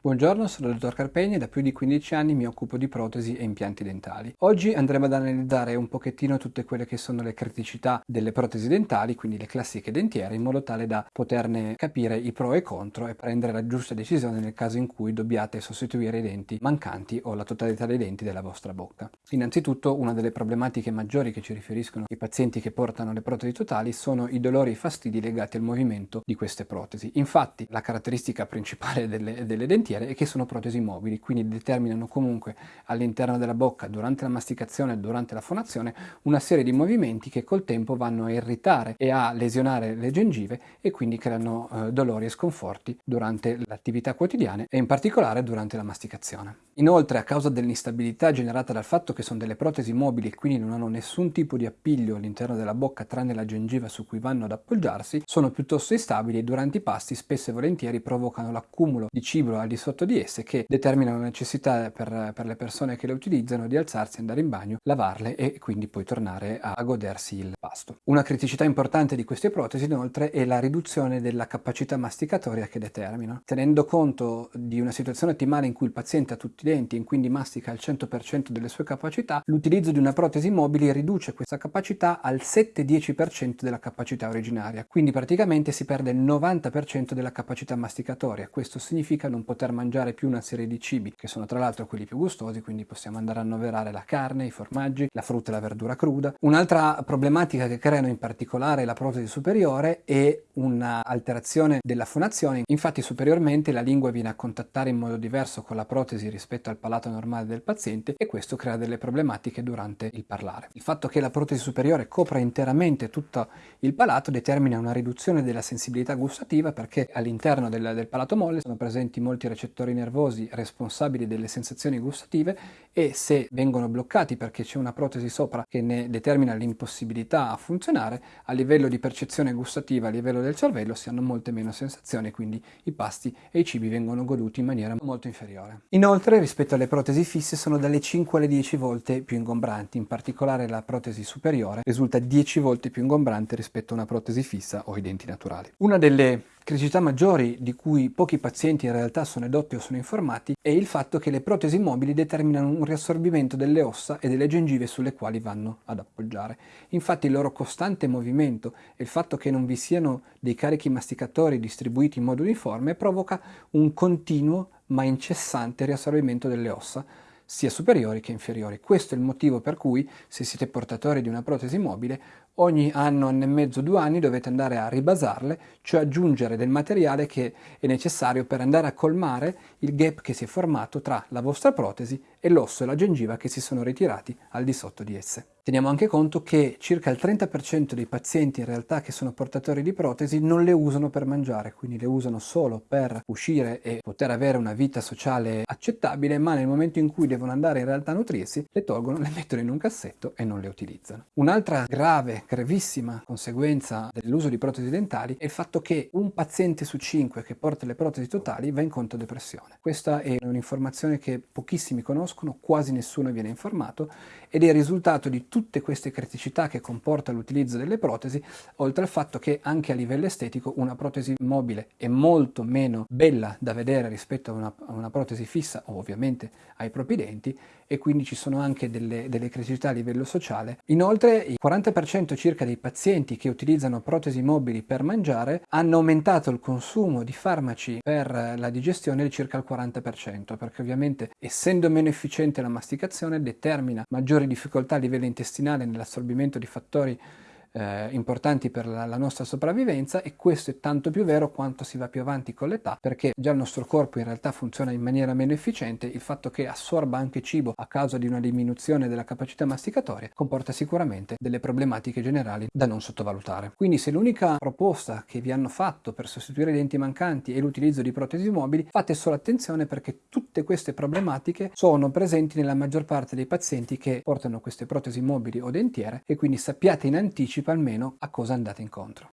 Buongiorno, sono il dottor Carpegni e da più di 15 anni mi occupo di protesi e impianti dentali. Oggi andremo ad analizzare un pochettino tutte quelle che sono le criticità delle protesi dentali, quindi le classiche dentiere, in modo tale da poterne capire i pro e i contro e prendere la giusta decisione nel caso in cui dobbiate sostituire i denti mancanti o la totalità dei denti della vostra bocca. Innanzitutto una delle problematiche maggiori che ci riferiscono i pazienti che portano le protesi totali sono i dolori e i fastidi legati al movimento di queste protesi. Infatti la caratteristica principale delle, delle dentiere dentiere e che sono protesi mobili, quindi determinano comunque all'interno della bocca, durante la masticazione e durante la fonazione, una serie di movimenti che col tempo vanno a irritare e a lesionare le gengive e quindi creano eh, dolori e sconforti durante l'attività quotidiana e in particolare durante la masticazione. Inoltre, a causa dell'instabilità generata dal fatto che sono delle protesi mobili e quindi non hanno nessun tipo di appiglio all'interno della bocca tranne la gengiva su cui vanno ad appoggiarsi, sono piuttosto instabili e durante i pasti spesso e volentieri provocano l'accumulo di cibo al di sotto di esse che determinano la necessità per, per, le persone che le utilizzano di alzarsi, andare in bagno, lavarle e quindi poi tornare a, godersi il pasto. Una criticità importante di queste protesi inoltre è la riduzione della capacità masticatoria che determinano. Tenendo conto di una situazione ottimale in cui il paziente ha tutti denti e quindi mastica il 100% delle sue capacità, l'utilizzo di una protesi mobile riduce questa capacità al 7-10% della capacità originaria, quindi praticamente si perde il 90% della capacità masticatoria. Questo significa non poter mangiare più una serie di cibi, che sono tra l'altro quelli più gustosi, quindi possiamo andare a annoverare la carne, i formaggi, la frutta e la verdura cruda. Un'altra problematica che creano in particolare la protesi superiore è un'alterazione della fonazione, infatti superiormente la lingua viene a contattare in modo diverso con la protesi rispetto al palato normale del paziente e questo crea delle problematiche durante il parlare. Il fatto che la protesi superiore copra interamente tutto il palato determina una riduzione della sensibilità gustativa perché all'interno del, del palato molle sono presenti molti recettori nervosi responsabili delle sensazioni gustative e se vengono bloccati perché c'è una protesi sopra che ne determina l'impossibilità a funzionare, a livello di percezione gustativa, a livello del cervello si hanno molte meno sensazioni, quindi i pasti e i cibi vengono goduti in maniera molto inferiore. Inoltre rispetto alle protesi fisse sono dalle 5 alle 10 volte più ingombranti, in particolare la protesi superiore risulta 10 volte più ingombrante rispetto a una protesi fissa o i denti naturali. Una delle criticità maggiori di cui pochi pazienti in realtà sono edotti o sono informati è il fatto che le protesi mobili determinano un riassorbimento delle ossa e delle gengive sulle quali vanno ad appoggiare. Infatti il loro costante movimento e il fatto che non vi siano dei carichi masticatori distribuiti in modo uniforme provoca un continuo ma incessante riassorbimento delle ossa, sia superiori che inferiori. Questo è il motivo per cui, se siete portatori di una protesi mobile, ogni anno, anno e mezzo, due anni dovete andare a ribasarle, cioè aggiungere del materiale che è necessario per andare a colmare il gap che si è formato tra la vostra protesi e l'osso e la gengiva che si sono ritirati al di sotto di esse. Teniamo anche conto che circa il 30% dei pazienti in realtà che sono portatori di protesi non le usano per mangiare, quindi le usano solo per uscire e poter avere una vita sociale accettabile, ma nel momento in cui devono andare in realtà a nutrirsi, le tolgono, le mettono in un cassetto e non le utilizzano. Un'altra grave gravissima conseguenza dell'uso di protesi dentali è il fatto che un paziente su cinque che porta le protesi totali va incontro a depressione. Questa è un'informazione che pochissimi conoscono, quasi nessuno viene informato ed è il risultato di tutte queste criticità che comporta l'utilizzo delle protesi, oltre al fatto che anche a livello estetico una protesi mobile è molto meno bella da vedere rispetto a una, a una protesi fissa ovviamente ai propri denti e quindi ci sono anche delle, delle criticità a livello sociale. Inoltre il 40% circa dei pazienti che utilizzano protesi mobili per mangiare hanno aumentato il consumo di farmaci per la digestione di circa il 40%, perché ovviamente essendo meno efficiente la masticazione determina maggiori difficoltà a livello intestinale nell'assorbimento di fattori eh, importanti per la, la, nostra sopravvivenza e questo è tanto più vero quanto si va più avanti con l'età perché già il nostro corpo in realtà funziona in maniera meno efficiente, il fatto che assorba anche cibo a causa di una diminuzione della capacità masticatoria comporta sicuramente delle problematiche generali da non sottovalutare. Quindi se l'unica proposta che vi hanno fatto per sostituire i denti mancanti è l'utilizzo di protesi mobili, fate solo attenzione perché tutte queste problematiche sono presenti nella maggior parte dei pazienti che portano queste protesi mobili o dentiere e quindi sappiate in anticipo almeno a cosa andate incontro.